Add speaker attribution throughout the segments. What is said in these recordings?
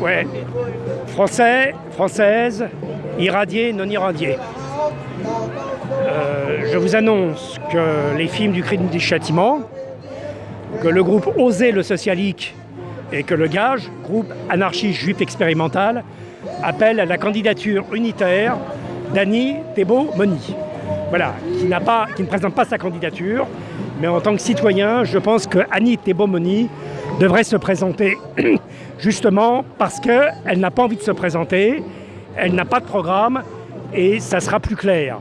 Speaker 1: Ouais. Français, française, irradié, non irradié. Euh, je vous annonce que les films du crime du châtiment, que le groupe Oser le Socialique et que le Gage, groupe anarchiste juif expérimental, appellent à la candidature unitaire d'Annie Thébault-Moni. Voilà, qui, pas, qui ne présente pas sa candidature, mais en tant que citoyen, je pense que Annie Thébault-Moni devrait se présenter justement parce qu'elle n'a pas envie de se présenter, elle n'a pas de programme et ça sera plus clair.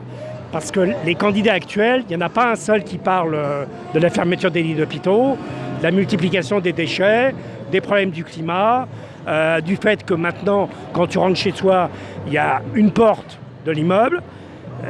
Speaker 1: Parce que les candidats actuels, il n'y en a pas un seul qui parle euh, de la fermeture des lits d'hôpitaux, de la multiplication des déchets, des problèmes du climat, euh, du fait que maintenant, quand tu rentres chez toi, il y a une porte de l'immeuble,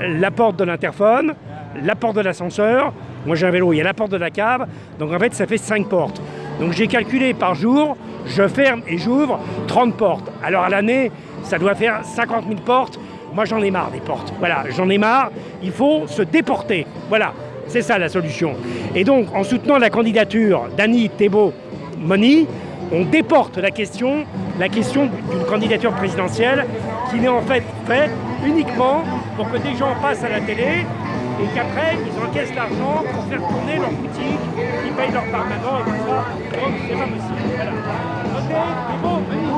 Speaker 1: la porte de l'interphone, la porte de l'ascenseur. Moi j'ai un vélo, il y a la porte de la cave. Donc en fait, ça fait cinq portes. Donc j'ai calculé par jour, je ferme et j'ouvre 30 portes. Alors à l'année, ça doit faire 50 000 portes. Moi j'en ai marre des portes. Voilà, j'en ai marre. Il faut se déporter. Voilà, c'est ça la solution. Et donc en soutenant la candidature d'Annie Thébault-Moni, on déporte la question, la question d'une candidature présidentielle qui n'est en fait faite uniquement pour que des gens passent à la télé et qu'après ils encaissent l'argent pour faire tourner leur boutique, ils payent leur permanent et Okay, people.